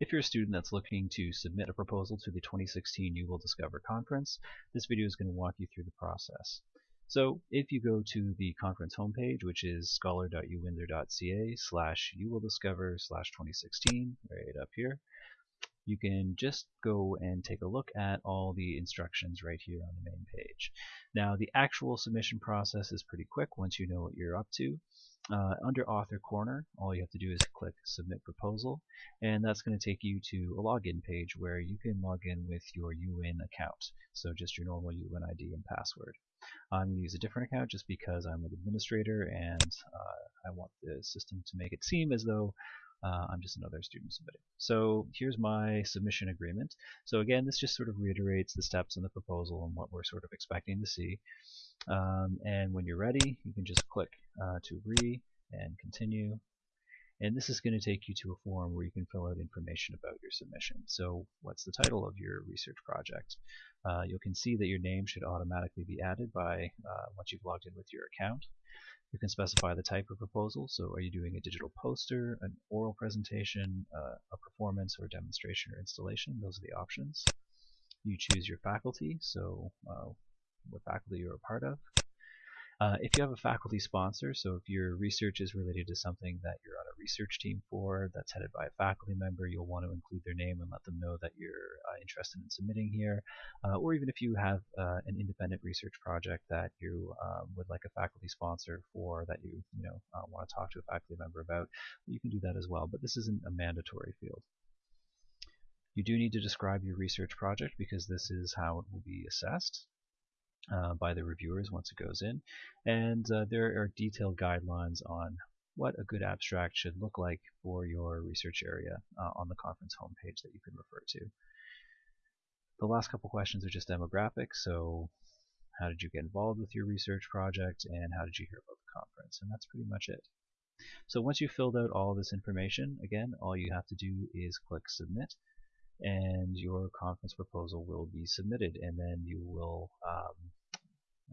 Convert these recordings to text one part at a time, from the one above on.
If you're a student that's looking to submit a proposal to the 2016 UWill Discover conference, this video is going to walk you through the process. So if you go to the conference homepage, which is scholar.uwindsor.ca slash you will discover slash 2016, right up here, you can just go and take a look at all the instructions right here on the main page. Now the actual submission process is pretty quick once you know what you're up to. Uh, under author corner all you have to do is click submit proposal and that's going to take you to a login page where you can log in with your UWin account so just your normal UWin ID and password I'm going to use a different account just because I'm an administrator and uh, I want the system to make it seem as though uh, I'm just another student submitting. So here's my submission agreement. So again, this just sort of reiterates the steps in the proposal and what we're sort of expecting to see. Um, and when you're ready, you can just click uh, to agree and continue. And this is going to take you to a form where you can fill out information about your submission. So what's the title of your research project? Uh, you can see that your name should automatically be added by uh, once you've logged in with your account. You can specify the type of proposal. So are you doing a digital poster, an oral presentation, uh, a performance or demonstration or installation? Those are the options. You choose your faculty, so uh, what faculty you're a part of. Uh, if you have a faculty sponsor, so if your research is related to something that you're on research team for that's headed by a faculty member, you'll want to include their name and let them know that you're uh, interested in submitting here. Uh, or even if you have uh, an independent research project that you um, would like a faculty sponsor for that you you know uh, want to talk to a faculty member about, you can do that as well. But this isn't a mandatory field. You do need to describe your research project because this is how it will be assessed uh, by the reviewers once it goes in. And uh, there are detailed guidelines on what a good abstract should look like for your research area uh, on the conference homepage that you can refer to. The last couple questions are just demographics, so how did you get involved with your research project and how did you hear about the conference? And that's pretty much it. So once you've filled out all this information, again, all you have to do is click submit and your conference proposal will be submitted and then you will um,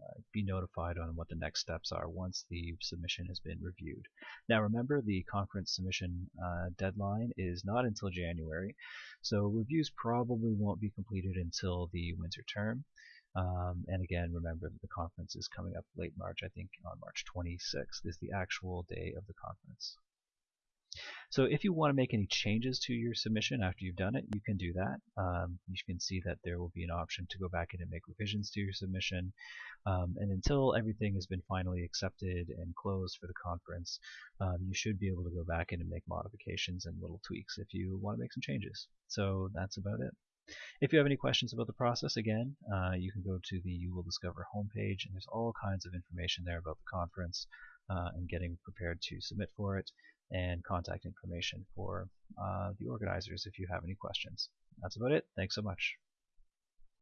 uh, be notified on what the next steps are once the submission has been reviewed. Now remember the conference submission uh, deadline is not until January so reviews probably won't be completed until the winter term um, and again remember that the conference is coming up late March I think on March 26th is the actual day of the conference. So if you want to make any changes to your submission after you've done it, you can do that. Um, you can see that there will be an option to go back in and make revisions to your submission. Um, and until everything has been finally accepted and closed for the conference, um, you should be able to go back in and make modifications and little tweaks if you want to make some changes. So that's about it. If you have any questions about the process, again, uh, you can go to the UWill Discover homepage, and there's all kinds of information there about the conference uh, and getting prepared to submit for it and contact information for uh, the organizers if you have any questions. That's about it. Thanks so much.